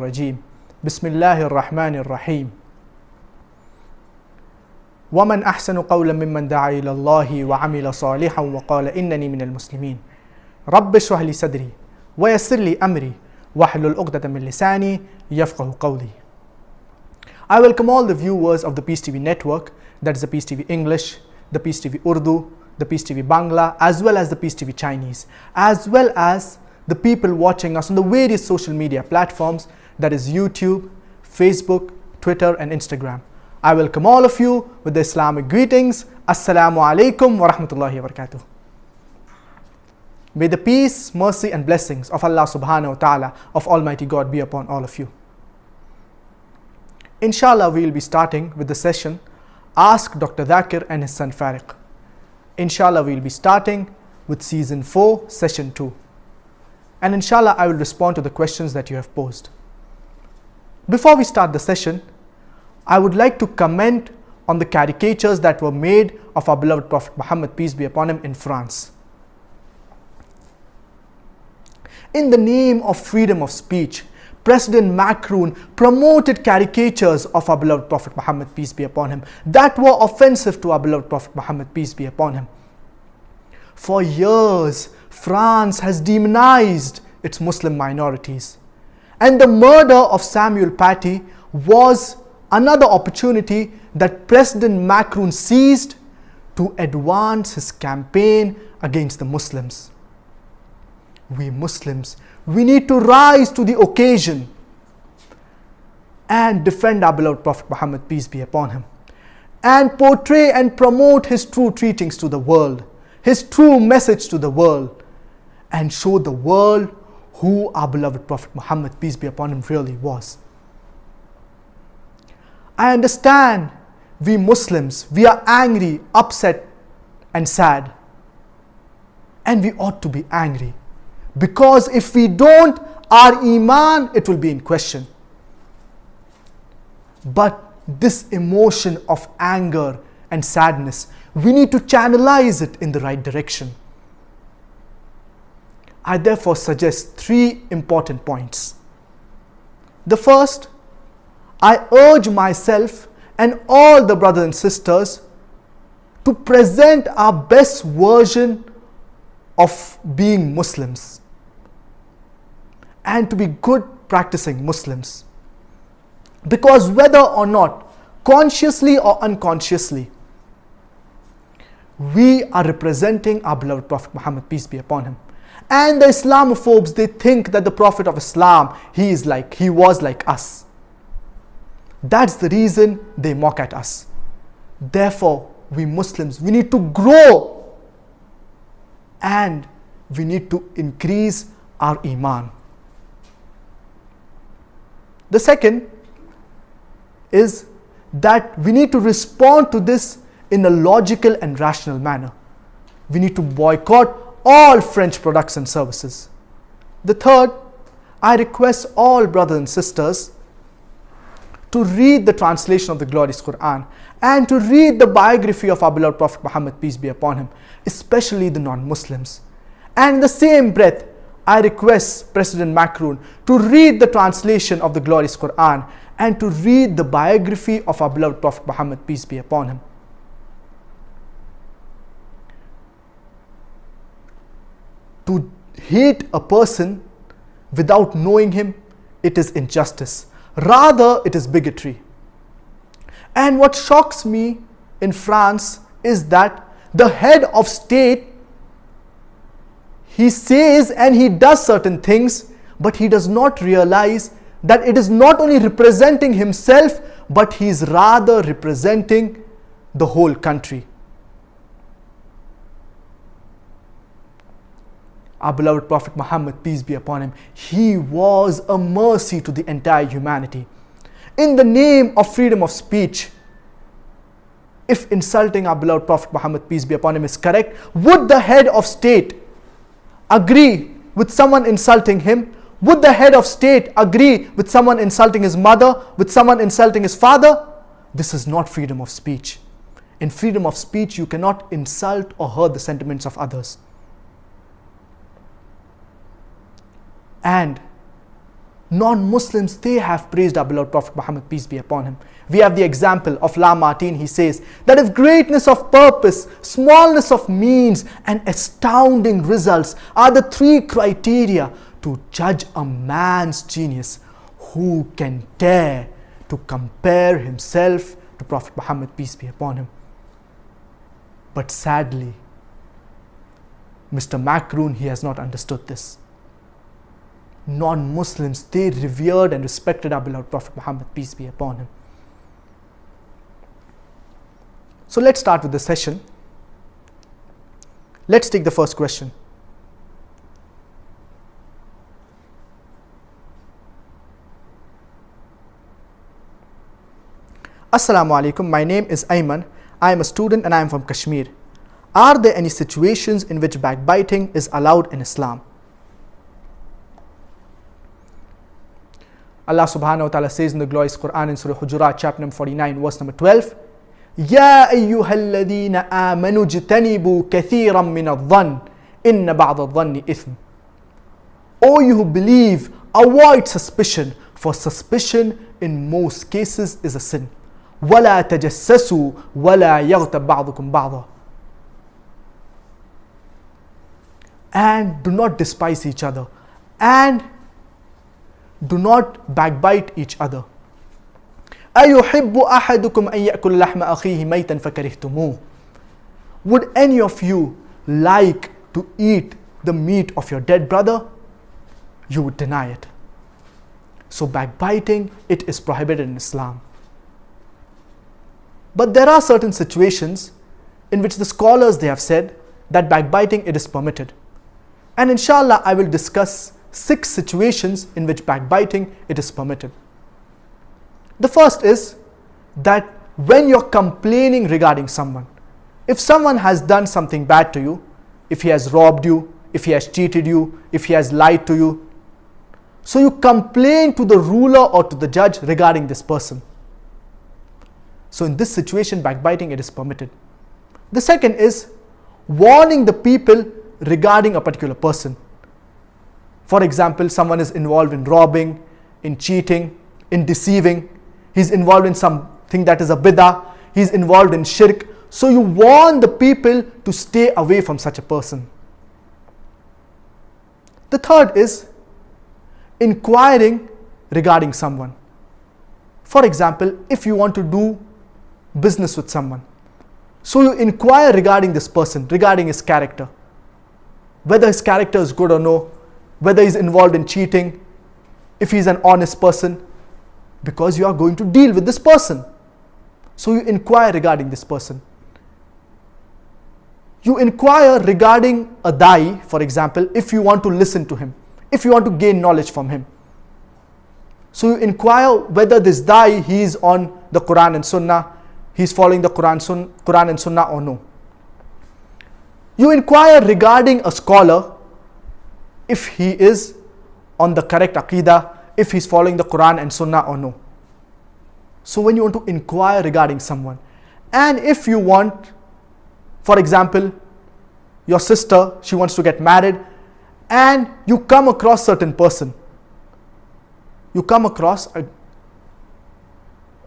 الرجيم بسم الله الرحمن الرحيم ومن أحسن قولا ممن دعا إلى الله وعمل صالحا وقال إنني من المسلمين رب اشرح لي صدري ويسر لي أمري واحلل عقدة من لساني يفقه قولي I welcome all the viewers of the Peace TV network, that is the Peace TV English, the Peace TV Urdu, the Peace TV Bangla, as well as the Peace TV Chinese, as well as the people watching us on the various social media platforms, that is YouTube, Facebook, Twitter, and Instagram. I welcome all of you with the Islamic greetings. Assalamu alaikum wa rahmatullahi wa barakatuh. May the peace, mercy, and blessings of Allah subhanahu wa ta'ala, of Almighty God, be upon all of you. Inshallah, we will be starting with the session Ask Dr. Zakir and his son Fariq. Inshallah, we will be starting with season 4, session 2. And inshallah, I will respond to the questions that you have posed. Before we start the session, I would like to comment on the caricatures that were made of our beloved Prophet Muhammad, peace be upon him, in France. In the name of freedom of speech, President Macron promoted caricatures of our beloved Prophet Muhammad, peace be upon him, that were offensive to our beloved Prophet Muhammad, peace be upon him. For years, France has demonized its Muslim minorities. And the murder of Samuel Paty was another opportunity that President Macron seized to advance his campaign against the Muslims. We Muslims we need to rise to the occasion and defend our beloved Prophet Muhammad, peace be upon him, and portray and promote his true teachings to the world, his true message to the world, and show the world who our beloved Prophet Muhammad, peace be upon him, really was. I understand we Muslims, we are angry, upset, and sad. And we ought to be angry because if we don't, our Iman, it will be in question. But this emotion of anger and sadness, we need to channelize it in the right direction. I therefore suggest three important points. The first, I urge myself and all the brothers and sisters to present our best version of being Muslims and to be good practicing Muslims. Because whether or not, consciously or unconsciously, we are representing our beloved Prophet Muhammad, peace be upon him. And the Islamophobes, they think that the Prophet of Islam, he is like, he was like us. That's the reason they mock at us. Therefore, we Muslims, we need to grow and we need to increase our Iman. The second is that we need to respond to this in a logical and rational manner. We need to boycott all French products and services. The third, I request all brothers and sisters to read the translation of the glorious Quran and to read the biography of our beloved Prophet Muhammad, peace be upon him, especially the non Muslims. And in the same breath, I request President Macron to read the translation of the glorious Quran and to read the biography of our beloved Prophet Muhammad, peace be upon him. To hate a person without knowing him, it is injustice. Rather, it is bigotry. And what shocks me in France is that the head of state he says and he does certain things, but he does not realize that it is not only representing himself, but he is rather representing the whole country. Our beloved Prophet Muhammad, peace be upon him, he was a mercy to the entire humanity. In the name of freedom of speech, if insulting our beloved Prophet Muhammad, peace be upon him, is correct, would the head of state agree with someone insulting him? Would the head of state agree with someone insulting his mother, with someone insulting his father? This is not freedom of speech. In freedom of speech, you cannot insult or hurt the sentiments of others. And non-Muslims, they have praised our beloved Prophet Muhammad, peace be upon him. We have the example of Lamartine. He says that if greatness of purpose, smallness of means, and astounding results are the three criteria to judge a man's genius, who can dare to compare himself to Prophet Muhammad, peace be upon him? But sadly, Mr. Macron, he has not understood this. Non Muslims, they revered and respected our beloved Prophet Muhammad, peace be upon him. So let's start with the session. Let's take the first question. Assalamu alaikum. My name is Ayman. I am a student and I am from Kashmir. Are there any situations in which backbiting is allowed in Islam? Allah subhanahu wa ta'ala says in the glorious Quran in Surah Hujurat, chapter number 49, verse number 12, يا أيها الذين آمنوا اجتنبوا كثيرا من الظن إن بعض الظن إثم O you who believe, avoid suspicion, for suspicion in most cases is a sin. ولا تجسسوا ولا يغتب بعضكم بعضا and do not despise each other and do not backbite each other أيحب أحدكم أن يأكل لحم أخيه ميتا فكرهتموه Would any of you like to eat the meat of your dead brother? You would deny it. So backbiting, it is prohibited in Islam. But there are certain situations in which the scholars they have said that backbiting it is permitted. And inshallah I will discuss six situations in which backbiting it is permitted. The first is that when you're complaining regarding someone, if someone has done something bad to you, if he has robbed you, if he has cheated you, if he has lied to you, so you complain to the ruler or to the judge regarding this person. So in this situation, backbiting it is permitted. The second is warning the people regarding a particular person. For example, someone is involved in robbing, in cheating, in deceiving, he's involved in something that is a bid'ah, he's involved in shirk. So you warn the people to stay away from such a person. The third is inquiring regarding someone. For example, if you want to do business with someone, so you inquire regarding this person, regarding his character, whether his character is good or no, whether he's involved in cheating, if he's an honest person, because you are going to deal with this person. So you inquire regarding this person. You inquire regarding a dai, for example, if you want to listen to him, if you want to gain knowledge from him. So you inquire whether this dai he is on the Quran and Sunnah, he's following the Quran, Sun, Quran and Sunnah or no. You inquire regarding a scholar if he is on the correct aqidah, if he's following the Quran and Sunnah or no. So when you want to inquire regarding someone, and if you want, for example, your sister, she wants to get married, and you come across certain person, you come across a,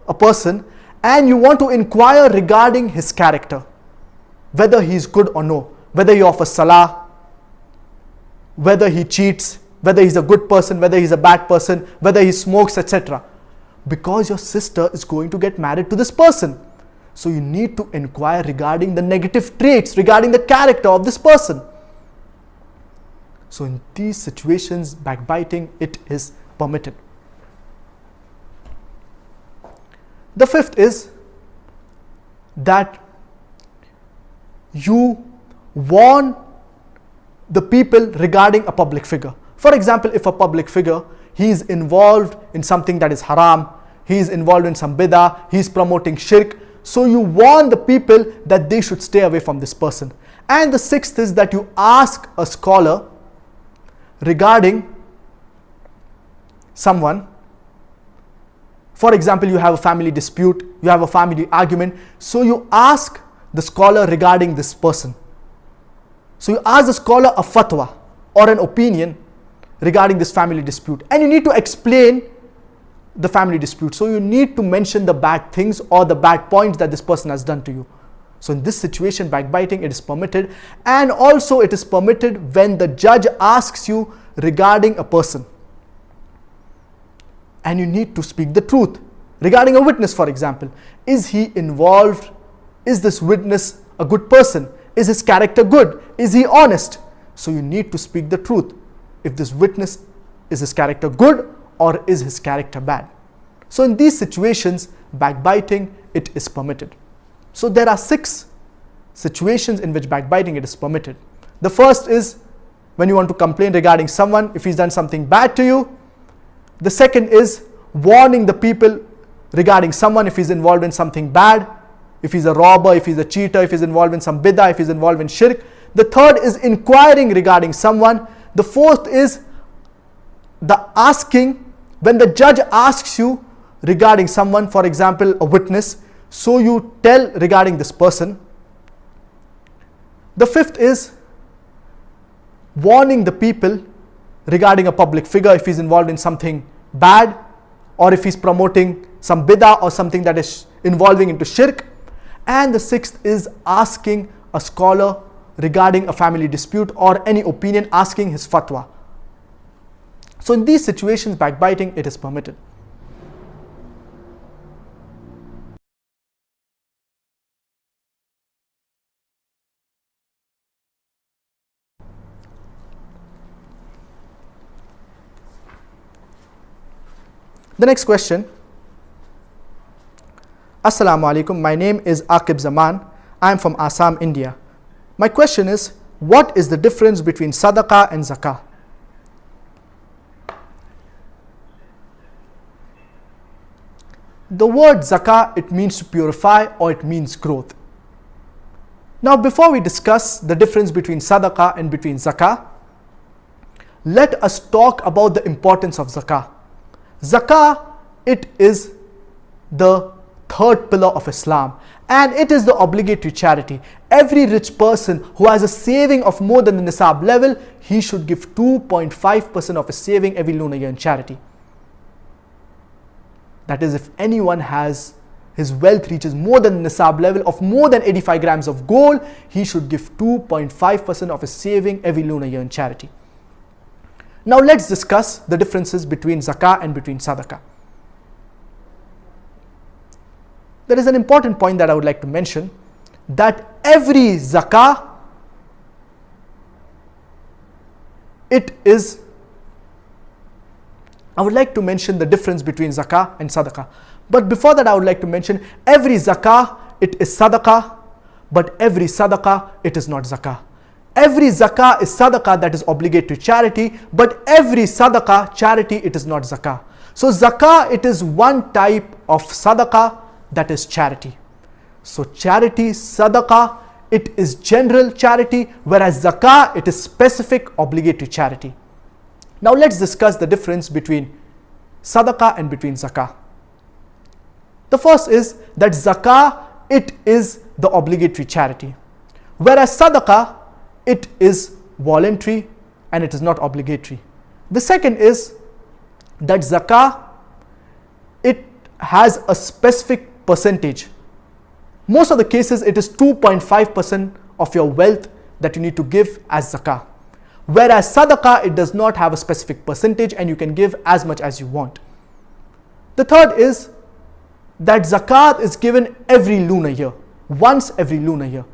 a person, and you want to inquire regarding his character, whether he is good or no, whether he offers salah, whether he cheats, whether he's a good person, whether he's a bad person, whether he smokes, etc. Because your sister is going to get married to this person. So you need to inquire regarding the negative traits, regarding the character of this person. So in these situations, backbiting, it is permitted. The fifth is that you warn the people regarding a public figure. For example, if a public figure, he is involved in something that is haram, he is involved in some bid'ah, he is promoting shirk. So you warn the people that they should stay away from this person. And the sixth is that you ask a scholar regarding someone. For example, you have a family dispute, you have a family argument. So you ask the scholar regarding this person. So you ask the scholar a fatwa or an opinion regarding this family dispute and you need to explain the family dispute. So you need to mention the bad things or the bad points that this person has done to you. So in this situation, backbiting, it is permitted. And also it is permitted when the judge asks you regarding a person. And you need to speak the truth. Regarding a witness, for example, is he involved? Is this witness a good person? Is his character good? Is he honest? So you need to speak the truth. If this witness is his character good or is his character bad? So in these situations, backbiting, it is permitted. So there are six situations in which backbiting it is permitted. The first is when you want to complain regarding someone, if he's done something bad to you. The second is warning the people regarding someone if he's involved in something bad, if he's a robber, if he's a cheater, if he's involved in some bid'ah, if he's involved in shirk. The third is inquiring regarding someone. The fourth is the asking, when the judge asks you regarding someone, for example, a witness, so you tell regarding this person. The fifth is warning the people regarding a public figure if he's involved in something bad or if he's promoting some bid'ah or something that is involving into shirk. And the sixth is asking a scholar regarding a family dispute or any opinion, asking his fatwa. So in these situations, backbiting, it is permitted. The next question. Assalamu alaikum. My name is Akib Zaman. I am from Assam, India. My question is, what is the difference between sadaqah and zakah? The word zakah, it means to purify or it means growth. Now, before we discuss the difference between sadaqah and between zakah, let us talk about the importance of zakah. Zakah, it is the third pillar of Islam and it is the obligatory charity. Every rich person who has a saving of more than the nisab level, he should give 2.5% of his saving every lunar year in charity. That is, if anyone has his wealth reaches more than the nisab level of more than 85 grams of gold, he should give 2.5% of his saving every lunar year in charity. Now let's discuss the differences between zakah and between sadaqah. There is an important point that I would like to mention that every zakah it is I would like to mention the difference between zakah and sadaqah. But before that I would like to mention every zakah it is sadaqah but every sadaqah it is not zakah. Every zakah is sadaqah that is obligatory charity, but every sadaqah charity it is not zakah. So zakah it is one type of sadaqah that is charity. So charity, sadaqah, it is general charity, whereas zakah it is specific obligatory charity. Now let's discuss the difference between sadaqah and between zakah. The first is that zakah it is the obligatory charity, whereas sadaqah it is voluntary and it is not obligatory. The second is that zakah it has a specific percentage. Most of the cases it is 2.5% of your wealth that you need to give as zakah. Whereas sadaqah it does not have a specific percentage and you can give as much as you want. The third is that zakat is given every lunar year, once every lunar year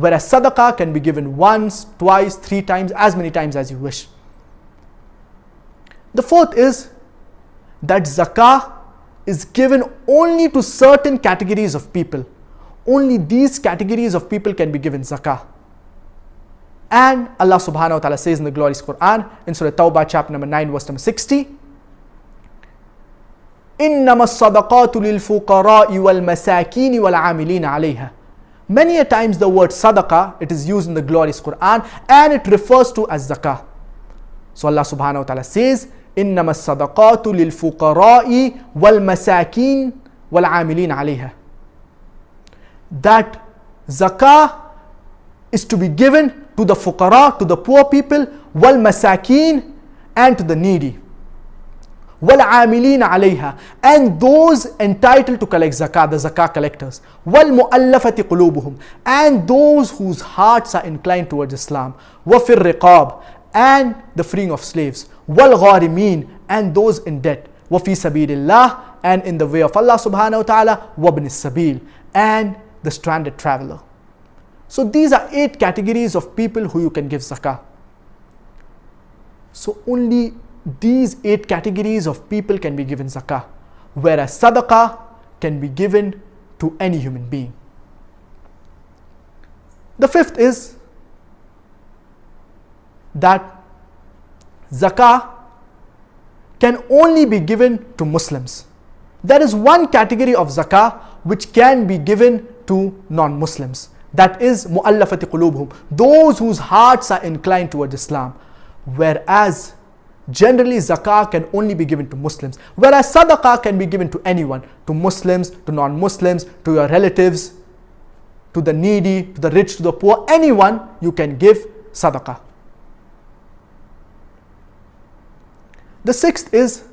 whereas sadaqah can be given once, twice, three times, as many times as you wish. The fourth is that zakah is given only to certain categories of people. Only these categories of people can be given zakah. And Allah subhanahu wa ta'ala says in the glorious Quran in Surah Tawbah chapter number 9 verse number 60 إنما الصدقات للفقراء والمساكين والعاملين عليها Many a times the word sadaqah, it is used in the glorious Quran and it refers to as zakah. So Allah subhanahu wa ta'ala says, إنما الصدقات للفقراء والمساكين والعاملين عليها. That zakah is to be given to the fuqara, to the poor people, masakin, and to the needy. وَالْعَامِلِينَ عَلَيْهَا And those entitled to collect zakah, the zakah collectors. وَالْمُؤَلَّفَةِ قُلُوبُهُم And those whose hearts are inclined towards Islam. وَفِي الرِّقَابِ And the freeing of slaves. wal and those in debt. wa fi الله and in the way of Allah subhanahu wa ta'ala وابن السبيل sabil and the stranded traveler. So these are eight categories of people who you can give zakah. So only these eight categories of people can be given zakah whereas sadaqah can be given to any human being. The fifth is that zakah can only be given to Muslims. There is one category of zakah which can be given to non-Muslims. That is mu'allafati qulubhum, those whose hearts are inclined towards Islam. Whereas Generally, zakah can only be given to Muslims, whereas sadaqah can be given to anyone, to Muslims, to non-Muslims, to your relatives, to the needy, to the rich, to the poor, anyone you can give sadaqah. The sixth is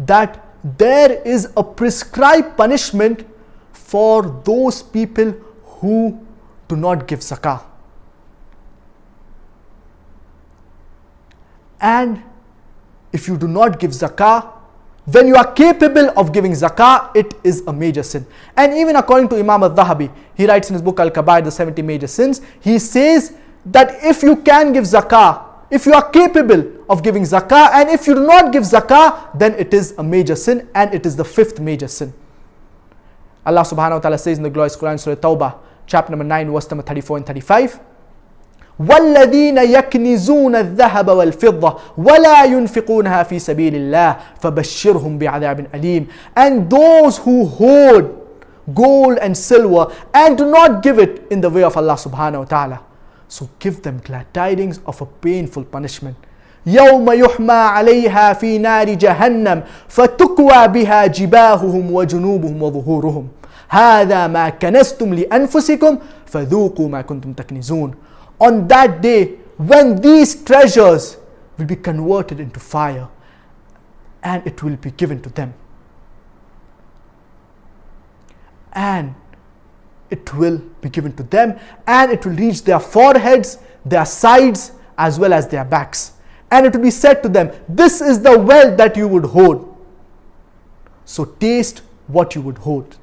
that there is a prescribed punishment for those people who do not give zakah. And if you do not give zakah, when you are capable of giving zakah, it is a major sin. And even according to Imam al-Dhahabi, he writes in his book Al-Kabair, the 70 major sins, he says that if you can give zakah, if you are capable of giving zakah, and if you do not give zakah, then it is a major sin, and it is the fifth major sin. Allah subhanahu wa ta'ala says in the glorious Quran, Surah Tawbah, chapter number 9, verse number 34 and 35, والذين يكنزون الذهب والفضة ولا ينفقونها في سبيل الله فبشرهم بعذاب أليم and those who hoard gold and silver and do not give it in the way of Allah subhanahu wa ta'ala so give them glad tidings of a painful punishment يوم يحمى عليها في نار جهنم فتكوى بها جباههم وجنوبهم وظهورهم هذا ما كنستم لأنفسكم فذوقوا ما كنتم تكنزون on that day when these treasures will be converted into fire and it will be given to them. And it will be given to them and it will reach their foreheads, their sides, as well as their backs. And it will be said to them, This is the wealth that you would hold. So taste what you would hold.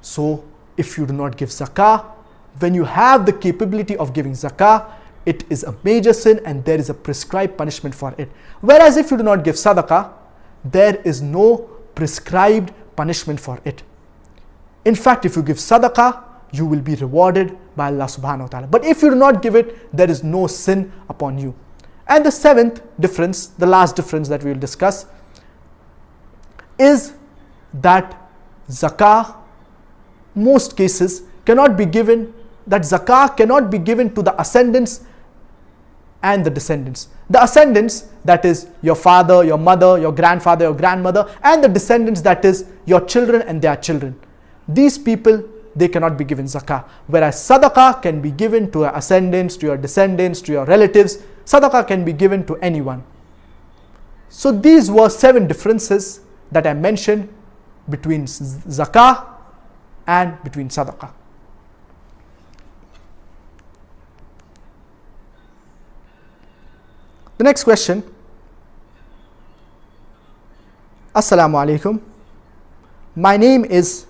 So if you do not give zakah, when you have the capability of giving zakah, it is a major sin and there is a prescribed punishment for it. Whereas if you do not give sadaqah, there is no prescribed punishment for it. In fact, if you give sadaqah, you will be rewarded by Allah subhanahu wa ta'ala. But if you do not give it, there is no sin upon you. And the seventh difference, the last difference that we will discuss, is that zakah, most cases, cannot be given that zakah cannot be given to the ascendants and the descendants. The ascendants, that is your father, your mother, your grandfather, your grandmother, and the descendants, that is your children and their children. These people, they cannot be given zakah. Whereas sadaqah can be given to your ascendants, to your descendants, to your relatives. Sadaqah can be given to anyone. So these were seven differences that I mentioned between zakah and between sadaqah. The next question Assalamu alaikum. My name is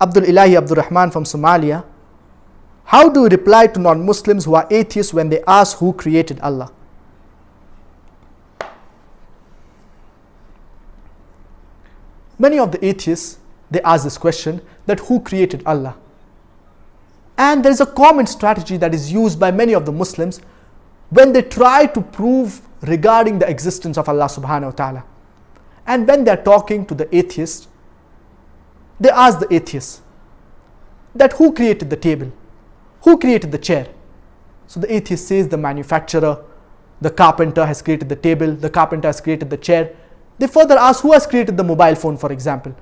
Abdul Ilahi Abdul Rahman from Somalia. How do you reply to non Muslims who are atheists when they ask who created Allah? Many of the atheists they ask this question that who created Allah? And there is a common strategy that is used by many of the Muslims when they try to prove regarding the existence of Allah subhanahu wa ta'ala. And when they're talking to the atheist, they ask the atheist that who created the table? Who created the chair? So the atheist says the manufacturer, the carpenter has created the table, the carpenter has created the chair. They further ask who has created the mobile phone, for example.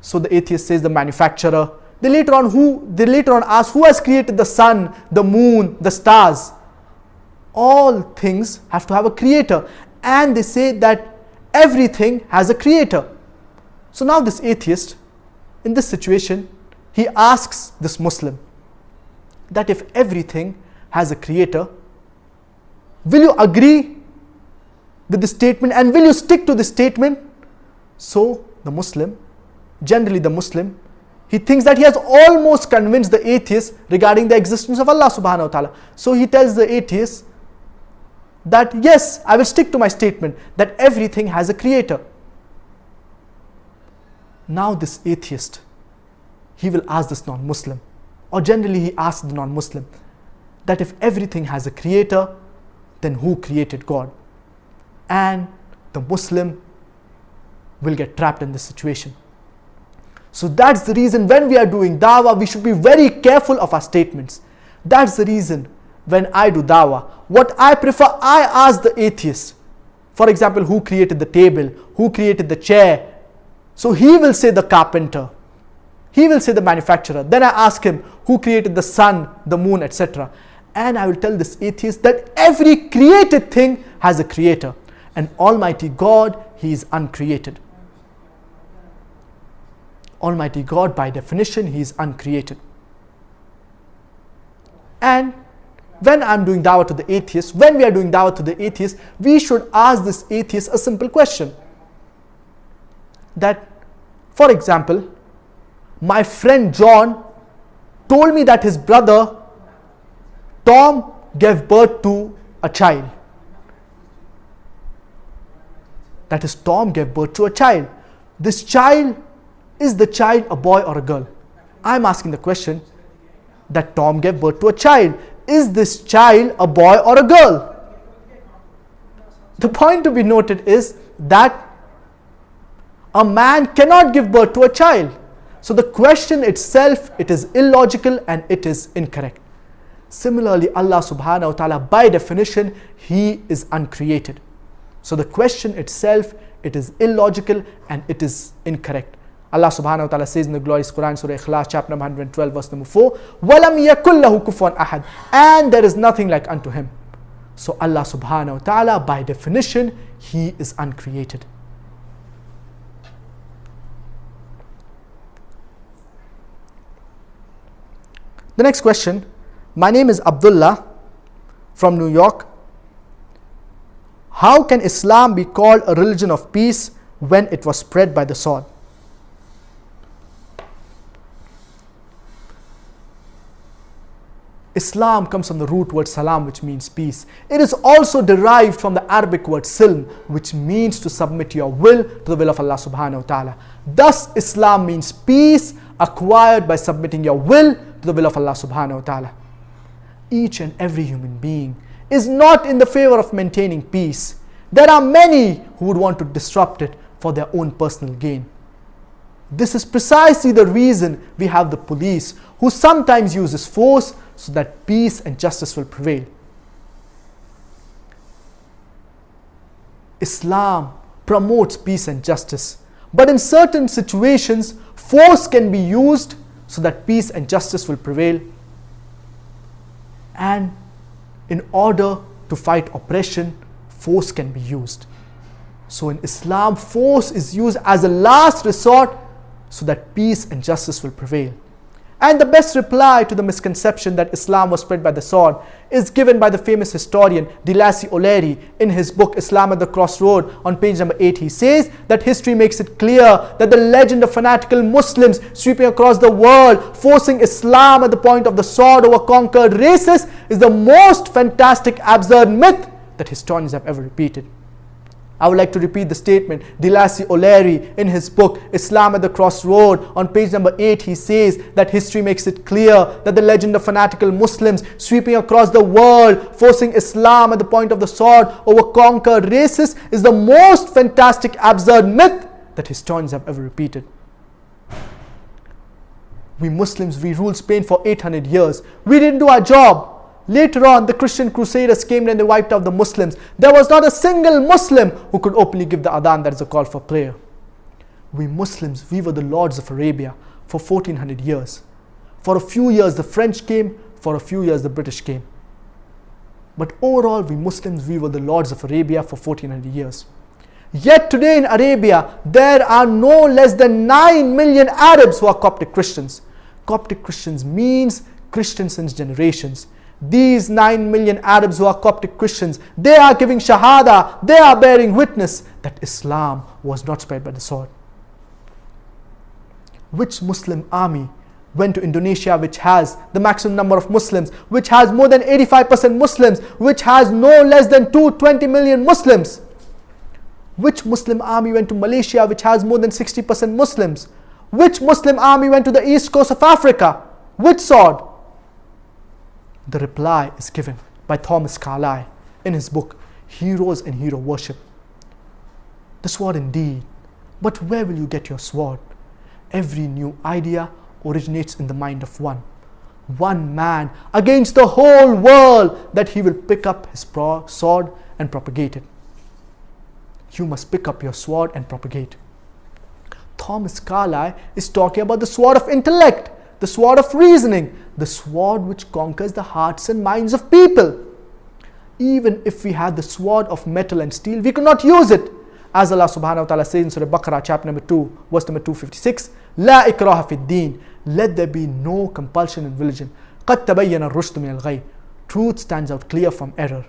So the atheist says the manufacturer. They later on who they later on ask who has created the sun, the moon, the stars. all things have to have a creator, and they say that everything has a creator. So now, this atheist, in this situation, he asks this Muslim that if everything has a creator, will you agree with the statement and will you stick to the statement? So, the Muslim, generally the Muslim, he thinks that he has almost convinced the atheist regarding the existence of Allah subhanahu wa ta'ala. So he tells the atheist that yes, I will stick to my statement that everything has a creator. Now this atheist, he will ask this non-Muslim, or generally he asks the non-Muslim, that if everything has a creator, then who created God? And the Muslim will get trapped in this situation. So that's the reason when we are doing dawah, we should be very careful of our statements. That's the reason when I do dawah, what I prefer, I ask the atheist, for example, who created the table, who created the chair. So he will say the carpenter, he will say the manufacturer. Then I ask him who created the sun, the moon, etc. And I will tell this atheist that every created thing has a creator, and Almighty God, He is uncreated. Almighty God, by definition, He is uncreated. And when I'm doing dawah to the atheist, when we are doing dawah to the atheist, we should ask this atheist a simple question. That, for example, my friend John told me that his brother Tom gave birth to a child. That is, Tom gave birth to a child. This child is the child a boy or a girl? I'm asking the question that Tom gave birth to a child. Is this child a boy or a girl? The point to be noted is that a man cannot give birth to a child. So the question itself, it is illogical and it is incorrect. Similarly, Allah subhanahu wa ta'ala, by definition, He is uncreated. So the question itself, it is illogical and it is incorrect. Allah subhanahu wa ta'ala says in the glorious Quran, Surah Ikhlas, chapter number 112, verse number 4, وَلَمْ يَكُلْ لَهُ كُفُوًا أَحَدٍ And there is nothing like unto him. So Allah subhanahu wa ta'ala, by definition, He is uncreated. The next question, my name is Abdullah from New York. How can Islam be called a religion of peace when it was spread by the sword? Islam comes from the root word salam, which means peace. It is also derived from the Arabic word silm, which means to submit your will to the will of Allah subhanahu wa ta'ala. Thus, Islam means peace acquired by submitting your will to the will of Allah subhanahu wa ta'ala. Each and every human being is not in the favor of maintaining peace. There are many who would want to disrupt it for their own personal gain. This is precisely the reason we have the police who sometimes uses force so that peace and justice will prevail. Islam promotes peace and justice, but in certain situations, force can be used so that peace and justice will prevail. And in order to fight oppression, force can be used. So in Islam, force is used as a last resort so that peace and justice will prevail. And the best reply to the misconception that Islam was spread by the sword is given by the famous historian De Lacy O'Leary in his book Islam at the Crossroad on page number 8. He says that history makes it clear that the legend of fanatical Muslims sweeping across the world, forcing Islam at the point of the sword over conquered races is the most fantastic, absurd myth that historians have ever repeated. I would like to repeat the statement. De Lacy O'Leary in his book Islam at the Crossroad on page number 8 he says that history makes it clear that the legend of fanatical Muslims sweeping across the world forcing Islam at the point of the sword over conquered races is the most fantastic absurd myth that historians have ever repeated. We Muslims, we ruled Spain for 800 years. We didn't do our job. Later on, the Christian crusaders came and they wiped out the Muslims. There was not a single Muslim who could openly give the adhan, that is a call for prayer. We Muslims, we were the lords of Arabia for 1400 years. For a few years, the French came, for a few years, the British came. But overall, we Muslims, we were the lords of Arabia for 1400 years. Yet today in Arabia, there are no less than 9 million Arabs who are Coptic Christians. Coptic Christians means Christians since generations. These 9 million Arabs who are Coptic Christians, they are giving Shahada, they are bearing witness that Islam was not spread by the sword. Which Muslim army went to Indonesia, which has the maximum number of Muslims, which has more than 85% Muslims, which has no less than 220 million Muslims? Which Muslim army went to Malaysia, which has more than 60% Muslims? Which Muslim army went to the east coast of Africa? Which sword? The reply is given by Thomas Carlyle in his book Heroes and Hero Worship. The sword indeed, but where will you get your sword? Every new idea originates in the mind of one. One man against the whole world that he will pick up his sword and propagate it you must pick up your sword and propagate. Thomas Carlyle is talking about the sword of intellect, the sword of reasoning, the sword which conquers the hearts and minds of people. Even if we had the sword of metal and steel, we could not use it. As Allah subhanahu wa ta'ala says in Surah Baqarah, chapter number 2, verse number 256, La ikraha fi din. Let there be no compulsion in religion. قد تبين الرشد من الغي. Truth stands out clear from error.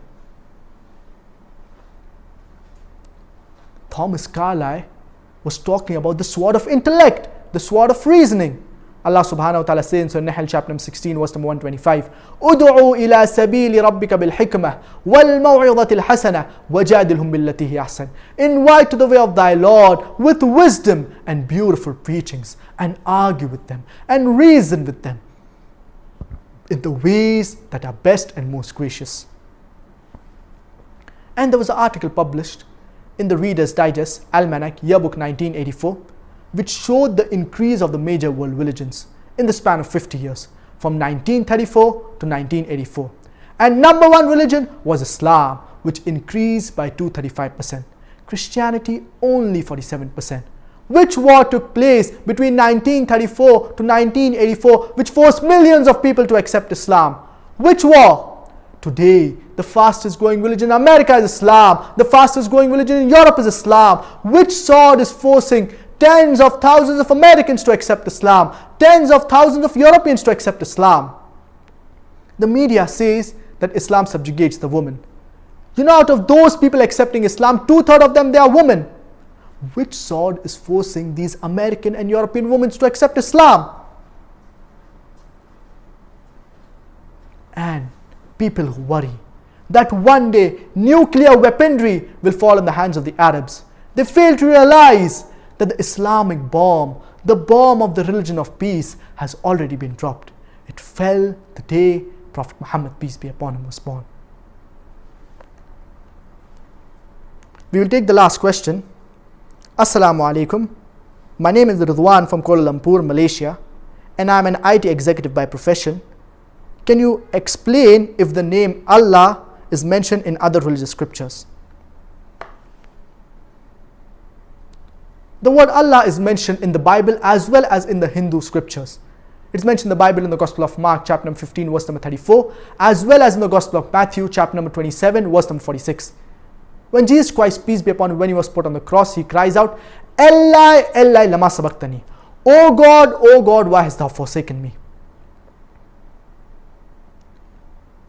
Thomas Carlyle was talking about the sword of intellect, the sword of reasoning. Allah subhanahu wa ta'ala says in Surah Nahl chapter 16 verse number 125 Udu'u ila سبيل ربك بالحكمة والموعظة wal وجادلهم hasana wajadilhum billati hi Invite to the way of thy Lord with wisdom and beautiful preachings and argue with them and reason with them in the ways that are best and most gracious. And there was an article published in the Reader's Digest Almanac Yearbook 1984 which showed the increase of the major world religions in the span of 50 years from 1934 to 1984. And number one religion was Islam, which increased by 235%. Christianity only 47%. Which war took place between 1934 to 1984 which forced millions of people to accept Islam? Which war? Today, the fastest growing religion in America is Islam. The fastest growing religion in Europe is Islam. Which sword is forcing tens of thousands of Americans to accept Islam? Tens of thousands of Europeans to accept Islam? The media says that Islam subjugates the woman. You know, out of those people accepting Islam, two thirds of them they are women. Which sword is forcing these American and European women to accept Islam? And people who worry that one day nuclear weaponry will fall in the hands of the Arabs. They fail to realize that the Islamic bomb, the bomb of the religion of peace, has already been dropped. It fell the day Prophet Muhammad, peace be upon him, was born. We will take the last question. Assalamu alaikum. My name is Ridwan from Kuala Lumpur, Malaysia, and I am an IT executive by profession. Can you explain if the name Allah is mentioned in other religious scriptures? The word Allah is mentioned in the Bible as well as in the Hindu scriptures. It's mentioned in the Bible in the Gospel of Mark, chapter number 15, verse number 34, as well as in the Gospel of Matthew, chapter number 27, verse number 46. When Jesus Christ, peace be upon him, when he was put on the cross, he cries out, Eli, Eli, lama sabachthani. O God, O God, why hast thou forsaken me?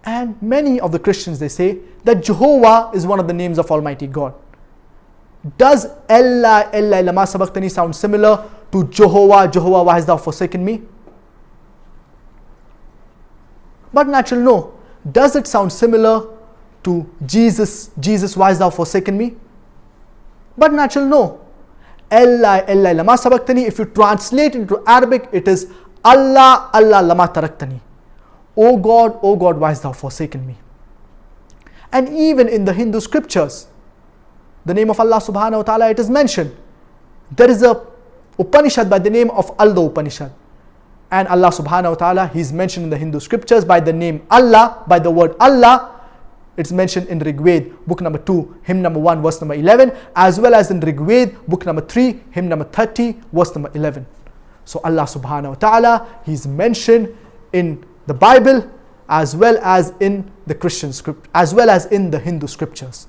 And many of the Christians they say that Jehovah is one of the names of Almighty God. Does Allah Allah lama sabaqtani sound similar to Jehovah, Jehovah, why hast thou forsaken me? But natural, no. Does it sound similar to Jesus, Jesus, why hast thou forsaken me? But natural, no. Allah, Allah, lama sabaqtani, if you translate into Arabic, it is Allah, Allah, lama taraktani. O God, O God, why hast thou forsaken me? And even in the Hindu scriptures, the name of Allah subhanahu wa ta'ala, it is mentioned. There is a Upanishad by the name of Alda Upanishad. And Allah subhanahu wa ta'ala, He is mentioned in the Hindu scriptures by the name Allah, by the word Allah. It's mentioned in Rigved, book number 2, hymn number 1, verse number 11, as well as in Rigved, book number 3, hymn number 30, verse number 11. So Allah subhanahu wa ta'ala, He's mentioned in the Bible as well as in the Christian script as well as in the Hindu scriptures.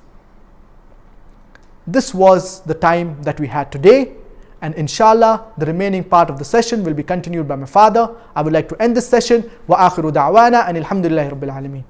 This was the time that we had today and inshallah the remaining part of the session will be continued by my father. I would like to end this session wa akhiru da'wana and alhamdulillahi rabbil alameen.